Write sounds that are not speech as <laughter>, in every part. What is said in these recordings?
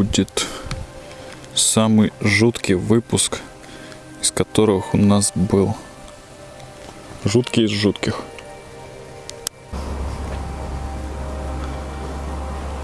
будет самый жуткий выпуск, из которых у нас был. Жуткий из жутких.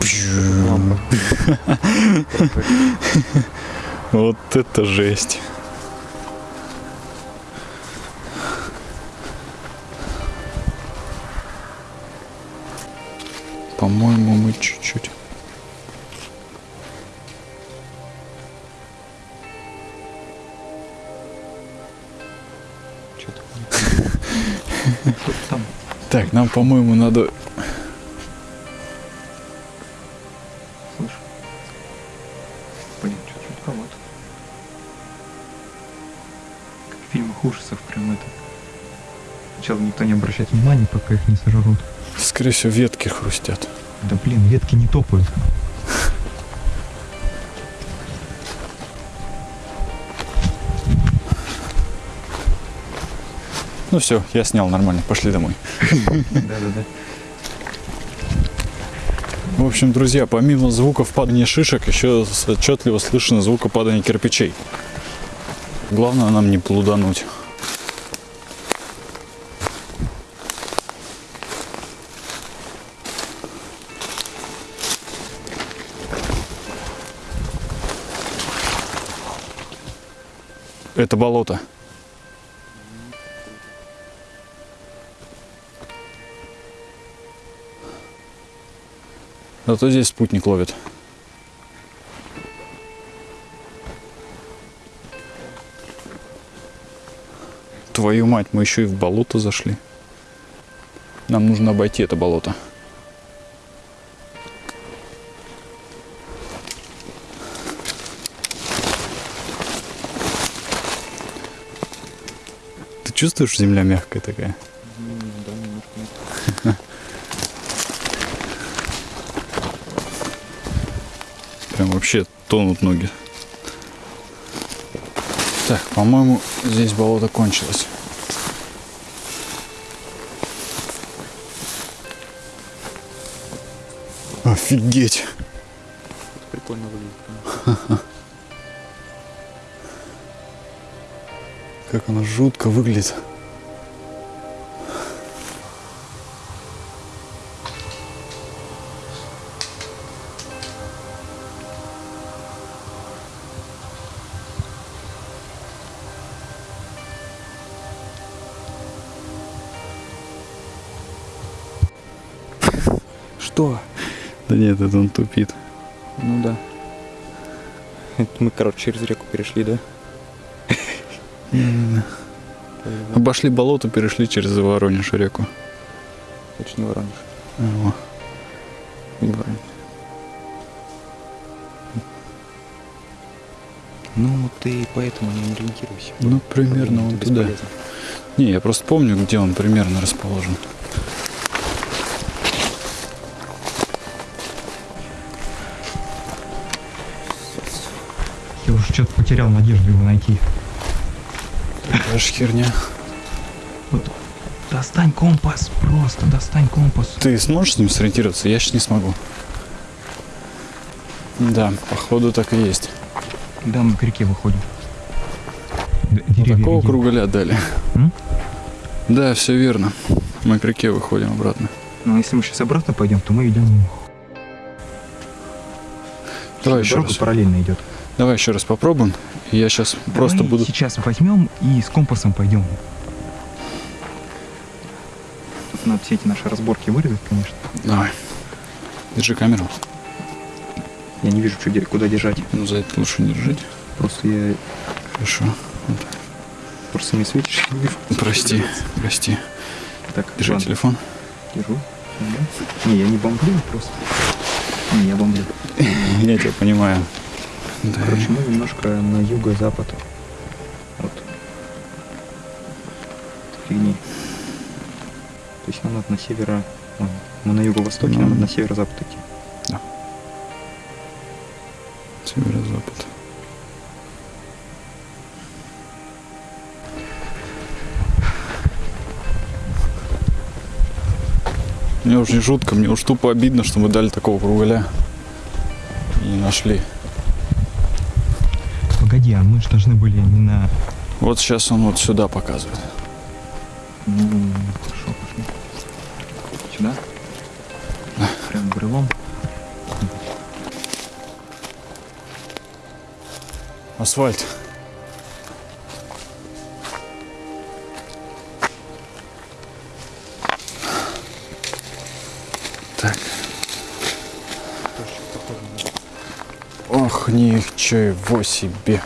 <laughs> Вот это жесть. По-моему, мы чуть-чуть. Так, нам, по-моему, надо... Слышь? Блин, что-то жутковато. Как в фильмах ужасов прям это. Сначала никто не обращает внимания, пока их не сожрут. Скорее всего, ветки хрустят. Да блин, ветки не топают. Ну все, я снял нормально, пошли домой. Да-да-да. В общем, друзья, помимо звуков падания шишек, еще отчетливо слышно звука падания кирпичей. Главное нам не плудануть. Это болото. Зато здесь спутник ловит. Твою мать, мы еще и в болото зашли. Нам нужно обойти это болото. Ты чувствуешь, земля мягкая такая? Да, немножко. Прям вообще тонут ноги. Так, по-моему, здесь болото кончилось. Офигеть! Прикольно выглядит. Как оно жутко выглядит. Что? Да нет, это он тупит. Ну да. Это мы, короче, через реку перешли, да? Обошли болото, перешли через Воронеж реку. Точно Воронеж. Во. Не Воронеж. Ну, ты поэтому не ориентируйся. Ну, примерно Это он туда. Не, я просто помню, где он примерно расположен. Потерял надежду его найти. Такая же херня. Вот достань компас, просто достань компас. Ты сможешь с ним сориентироваться? Я сейчас не смогу. Да, походу так и есть. Да, мы к реке выходим. Д- деревья такого видим. кругаля дали. М? Да, все верно. Мы к реке выходим обратно. Ну, если мы сейчас обратно пойдем, то мы идем. Давай еще Дорога раз. параллельно идет. Давай еще раз попробуем. Я сейчас просто Давай буду... сейчас возьмем и с компасом пойдем. Тут надо все эти наши разборки вырезать, конечно. Давай. Держи камеру. Я не вижу, что, куда держать. Ну, за это лучше не держать. Просто я Хорошо. просто не светишь. не вижу. Прости, прости. Так, Держи ладно, телефон. держу. Да. Не, я не бомблю просто. Не, я бомблю. <laughs> Я тебя понимаю. Да. Короче, мы немножко на юго-запад. Вот. Фигни. То есть нам надо на северо... ладно, Мы на юго-востоке, нам надо на северо-запад идти. Северо-запад. Мне уже не жутко, мне уж тупо обидно, что мы дали такого кругаля и не нашли. А мы же должны были не на... Вот сейчас он вот сюда показывает. Ну, хорошо, пошли. Сюда? Прям брелом. Асфальт. Так. Ох, ничего себе.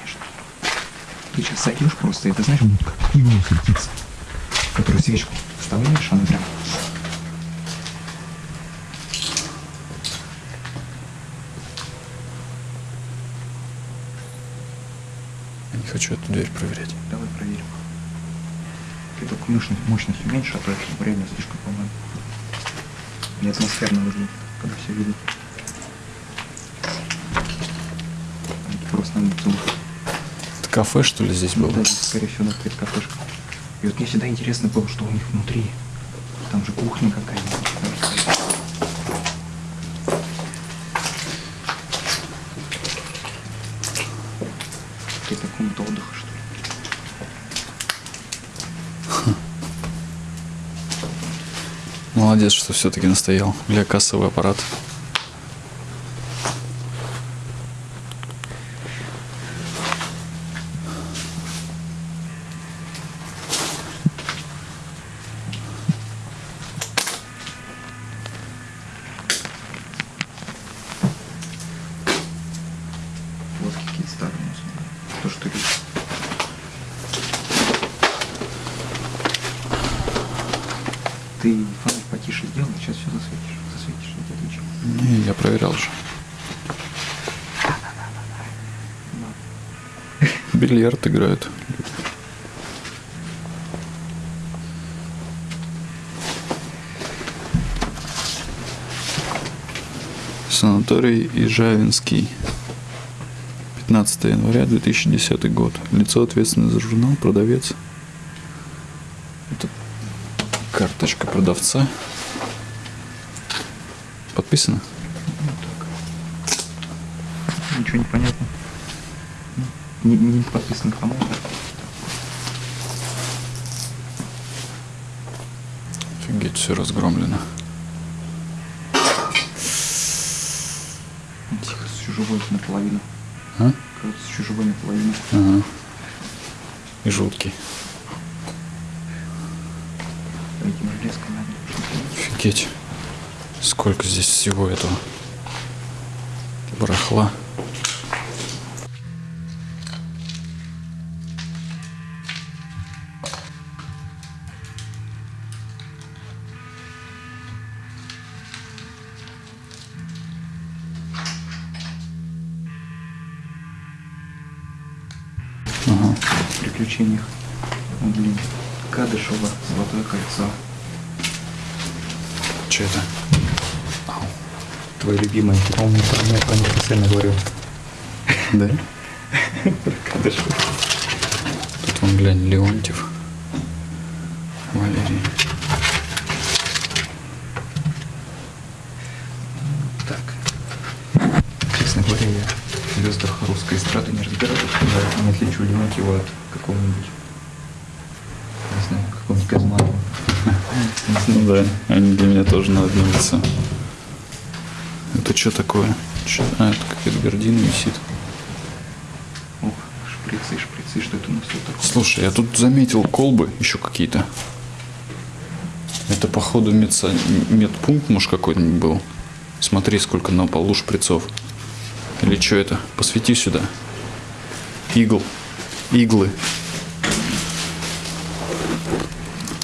Конечно. Ты сейчас сойдешь просто, это знаешь, будет как иглу светиться. Которую свечку вставляешь, она прям... Я не хочу эту дверь проверять. Давай проверим. Ты только мощность, мощность уменьшишь, а то это время слишком, по-моему. Не атмосферно выглядит, когда все видят. Это просто надо слушать. Это кафе, что ли, здесь было? Да, скорее всего, какая-то кафешка. И вот мне всегда интересно было, что у них внутри. Там же кухня какая-нибудь. Комната отдыха, что ли. Молодец, что все-таки настоял. Бля, кассовый аппарат. Вот какие старые у нас. То, что есть. Ты фонарь потише сделай, сейчас все засветишь. Засветишь, я тебе отвечу. Не, я проверял же. Бильярд играют. Санаторий Ижавинский. 15 января 2010 год. Лицо ответственное за журнал, продавец. Это карточка продавца. Подписано? Ничего не понятно. Не, не подписан кому Офигеть, все разгромлено. Кажется, еще живой наполовину. А? Кажется, еще живой наполовину. Ага. И жуткий. Офигеть. Сколько здесь всего этого барахла. Ну, блин. Кадышева, Золотое кольцо. Че это? Твой любимый. Ты, по-моему, про меня про них специально говорил. Да? Про Кадышева. Тут вон, глянь, Леонтьев. Валерий. Так. Честно говоря, я звездах русской эстрады не разбираюсь. Я не отличу Леонтьева от какого-нибудь, не знаю, какого-нибудь Газманова. Не Ну да, они для меня тоже на одно лицо. Это что такое? Чё- А, это какая-то гордина висит. Ох, шприцы, шприцы, что это у нас тут такое? Слушай, я тут заметил колбы еще какие-то. Это походу медса- медпункт, может, какой-нибудь был. Смотри, сколько на полу шприцов. Или что это? Посвети сюда. Игл. Иглы.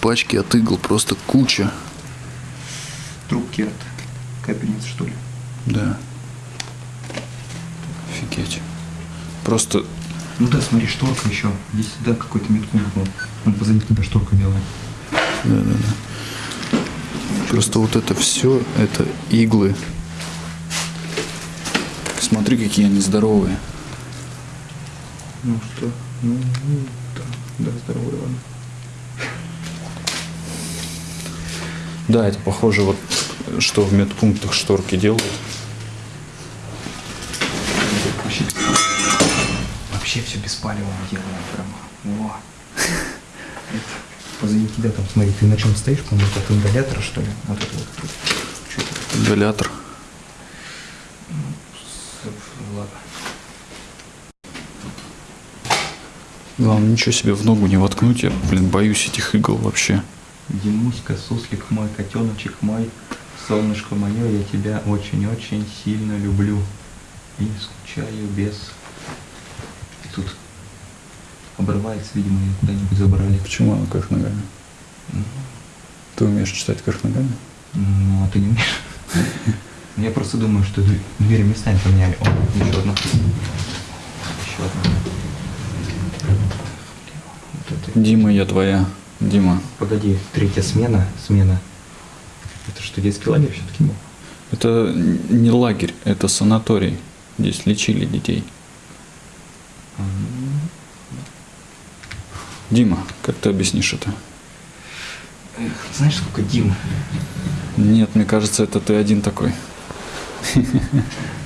Пачки от игл просто куча. Трубки от капельниц, что ли? Да. Офигеть. Просто Ну да, смотри, шторка еще. Здесь да, какой-то меткун был. Он позади тебя шторка белая. Просто вот это все, это иглы. Смотри, какие они здоровые. Ну что? Ну, ну, да, да, здорово, ладно. Да, это похоже вот, что в медпунктах шторки делают. Вообще, все беспалевым делаем прям. Во. Это позади тебя там, смотри, ты на чем стоишь, по-моему, от ингалятора, что ли? Вот это вот. Ингалятор. Ладно. Главное, ничего себе в ногу не воткнуть. Я, блин, боюсь этих игл вообще. Димуська, суслик мой, котеночек мой, солнышко мое, я тебя очень-очень сильно люблю. И скучаю без... Тут обрывается, видимо, ее куда-нибудь забрали. Почему она кверх ногами? Ты умеешь читать кверх ногами? Ну, а ты не умеешь? <laughs> Я просто думаю, что дв- двери местами поменяли. О, еще одна. Еще одна. Это. Дима, я твоя. Дима. Погоди, третья смена, смена. Это что, детский лагерь все-таки был? Это не лагерь, это санаторий. Здесь лечили детей. Дима, как ты объяснишь это? Эх, знаешь, сколько Дим? Нет, мне кажется, это ты один такой. <laughs>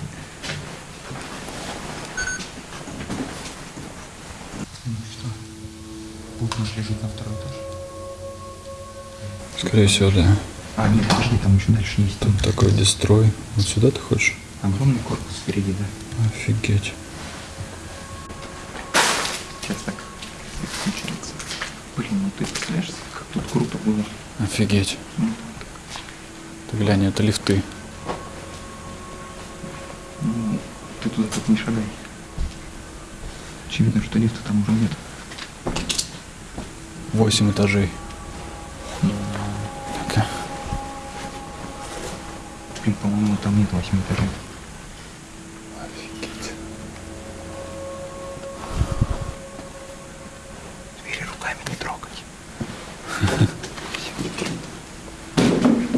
Скорее всего, да. А, нет, подожди, там еще дальше есть. Тут такой дестрой. Вот сюда ты хочешь? Огромный корпус впереди, да. Офигеть. Сейчас так включается. Блин, ну ты представляешь, как тут круто было. Офигеть. Ты глянь, это лифты. Ну, ты туда так не шагай. Очевидно, что лифта там уже нет. Восемь этажей. Блин, по-моему, там нет восьми этажей. Офигеть. Двери руками не трогать.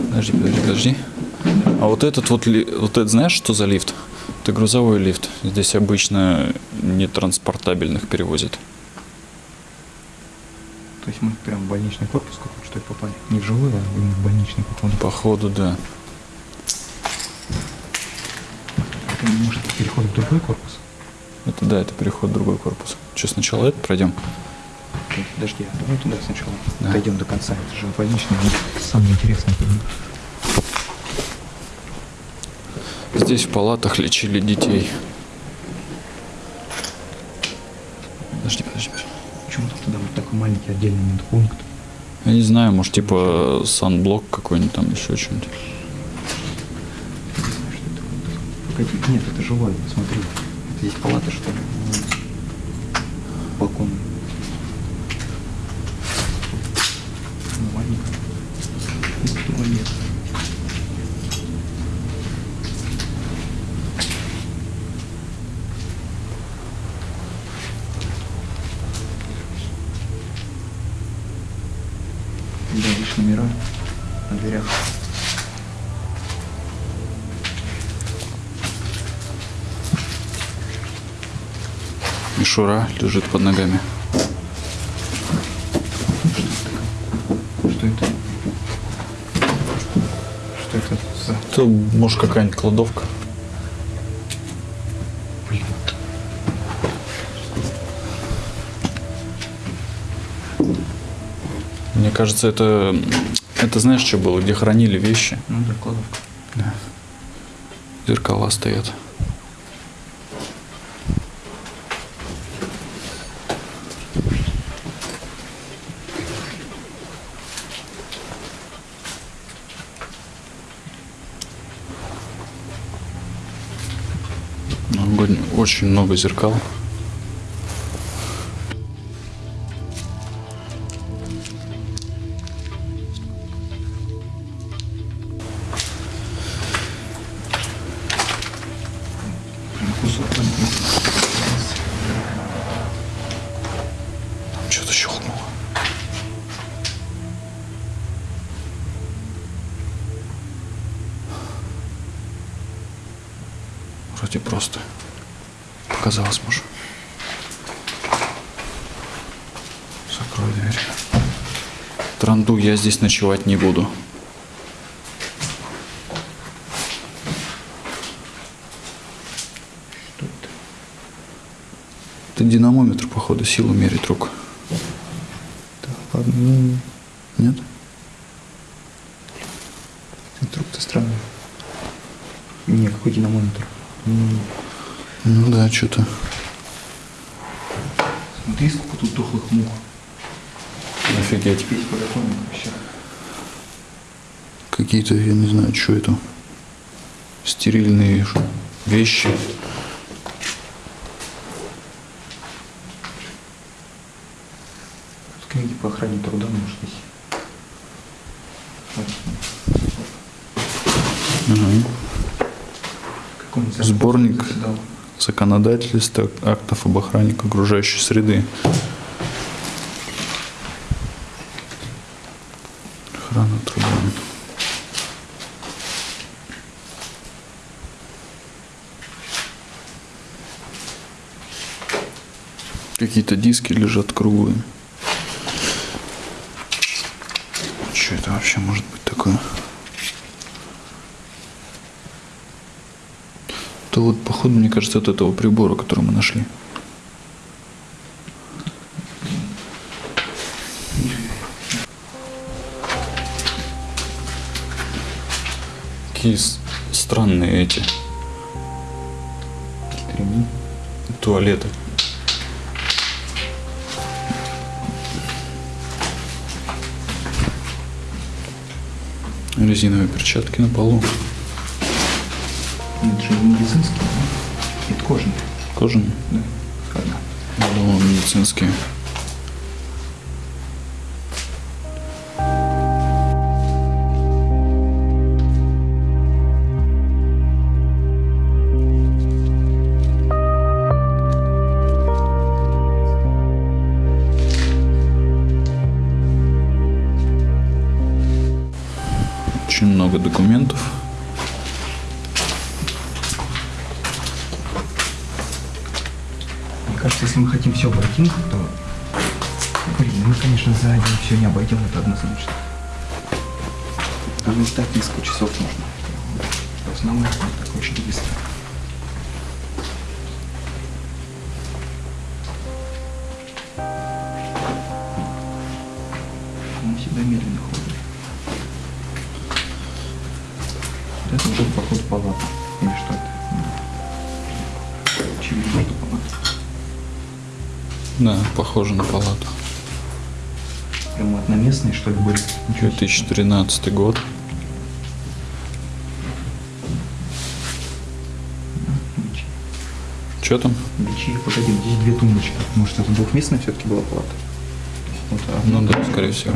Подожди, подожди, подожди. А вот этот вот, ли- вот это знаешь, что за лифт? Это грузовой лифт. Здесь обычно нетранспортабельных перевозят. То есть мы прям в больничный корпус какой-то что ли попали? Не в жилой, а в больничный походу. Походу, да. Это может переход в другой корпус? Это да, это переход в другой корпус. Что, сначала это пройдем? Ой, Подожди, а давай туда сначала Да. дойдем до конца. Это же больничный, самое интересное. Здесь в палатах лечили детей. Подожди, подожди, подожди. Почему там туда вот такой маленький отдельный медпункт? Я не знаю, может типа санблок какой-нибудь там еще что-нибудь. Не знаю, что это. Погоди, нет, это жилой, смотри. Здесь палата, что ли? Балкон. Мишура лежит под ногами. Что это? Что это за... Это может какая-нибудь кладовка. Блин. Мне кажется, это... Это знаешь, что было? Где хранили вещи? Ну да, кладовка. Зеркала стоят. Очень много зеркал. Показалось, может. Закрой дверь. Транду я здесь ночевать не буду. Что это? Это динамометр, походу, силу мерит рук. Так, ладно. ну, Нет? Инструкция странная. Не, какой динамометр? М, Ну да, что-то. Смотри, сколько тут дохлых мух. Офигеть. Весь подоконник вообще. Какие-то, я не знаю, что это. Стерильные вещи. Тут книги по охране труда нашлись. Он Сборник. заседал. Законодательство актов об охране окружающей среды. Охрана труда. Какие-то диски лежат круглые. Что это вообще может быть такое? Это вот, походу, мне кажется, от этого прибора, который мы нашли. Какие странные эти туалеты. Резиновые перчатки на полу. Же медицинские, да? Это кожаные. Кожаные. Да. Одна. Я думал, медицинские. Однозначно. Даже ждать несколько часов можно. В основном так очень быстро. Мы всегда медленно ходим. Вот это уже поход палата. Или что это? Очевидно, что палата. Да, похоже на палату. Прям одноместные, что ли, были? Ничего себе. 2013 год. Что там? Бичи, погоди, здесь две тумбочки. Может, это двухместная все-таки была палата? Вот одна. Ну да, скорее всего.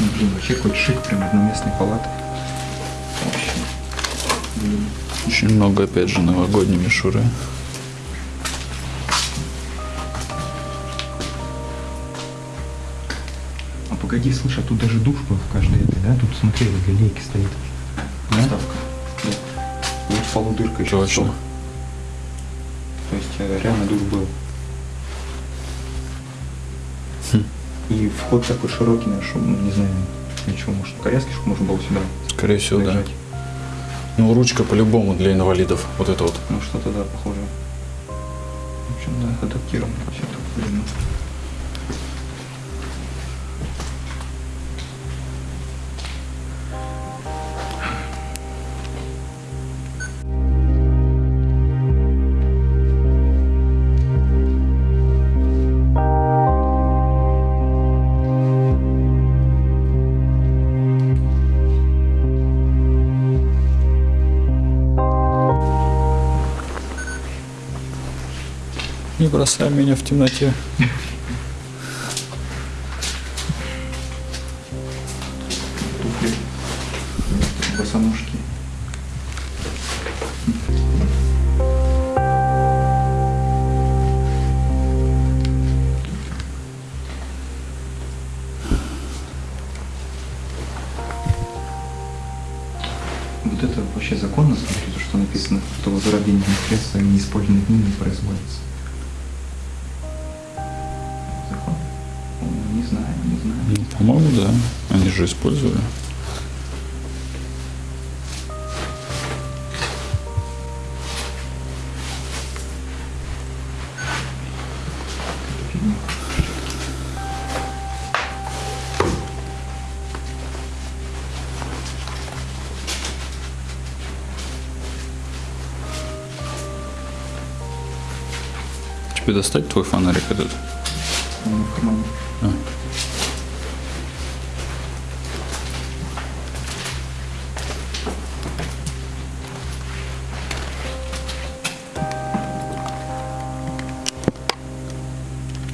Ну, Блин, вообще какой-то шик, прям одноместной палаты. Очень много, опять же, новогодней мишуры. А погоди, слушай, а тут даже душ был в каждой этой, да? Тут, смотри, возле лейки стоит. Да? Вставка. Да. Вот в полу дырка еще. Точно. То есть э, реально душ был. Хм. И вход такой широкий, наш, ну, не знаю, ничего, может, коляски, чтобы можно было сюда Скорее всего, да. лежать. Ну, ручка по-любому для инвалидов. Вот это вот. Ну, что-то, да, похоже. В общем, да, адаптировано все так, Не бросай меня в темноте. Тебе достать твой фонарик этот? Он в кармане. А.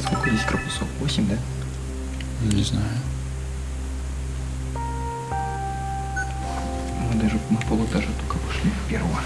Сколько здесь корпусов? 8, да? Не знаю. Мы даже мы полутажа только пошли первого.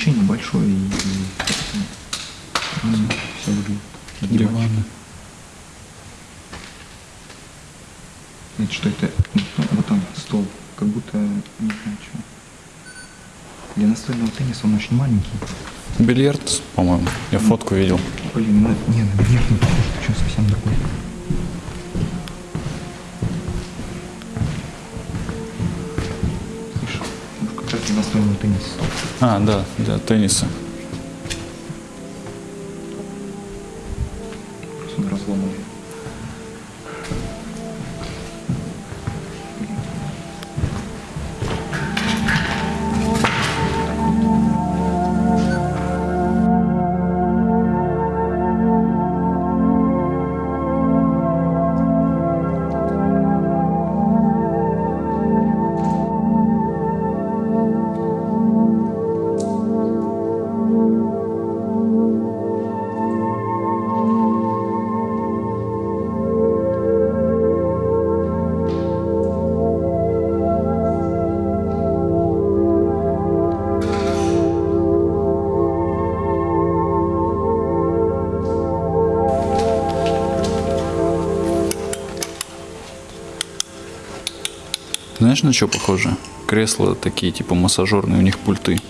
Помещение большое и, и все выглядит. Диваны. Знаете, что это? Ну, Вот там стол, как будто, не знаю, что. Для настольного тенниса он очень маленький. Бильярд, по-моему. Я фотку видел. Блин, ну, не, на бильярд не похож, что совсем другой. Настольного тенниса. А, да, для тенниса. Знаешь, на что похоже? Кресла такие, типа массажерные, у них пульты.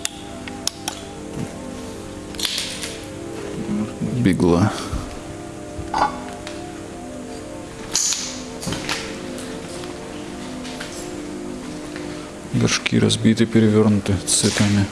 Бигла. Горшки разбиты, перевернуты цветами.